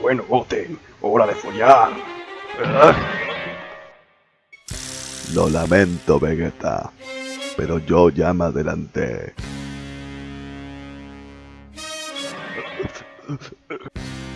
Bueno, Goten, hora de follar. Ah. Lo lamento, Vegeta, pero yo ya me adelanté.